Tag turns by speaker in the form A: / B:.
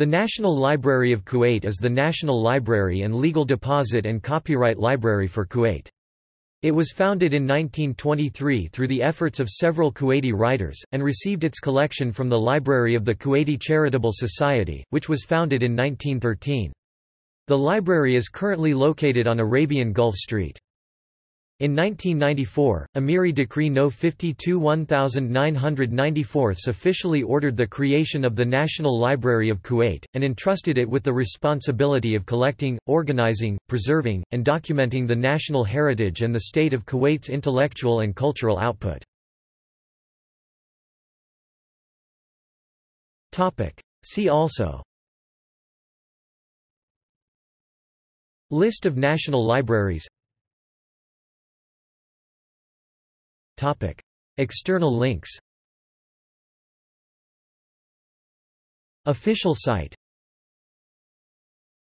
A: The National Library of Kuwait is the national library and legal deposit and copyright library for Kuwait. It was founded in 1923 through the efforts of several Kuwaiti writers, and received its collection from the Library of the Kuwaiti Charitable Society, which was founded in 1913. The library is currently located on Arabian Gulf Street. In 1994, Amiri Decree No. 52 1994 officially ordered the creation of the National Library of Kuwait, and entrusted it with the responsibility of collecting, organizing, preserving, and documenting the national heritage and the state of Kuwait's intellectual and cultural output. See also List of national libraries External links. Official site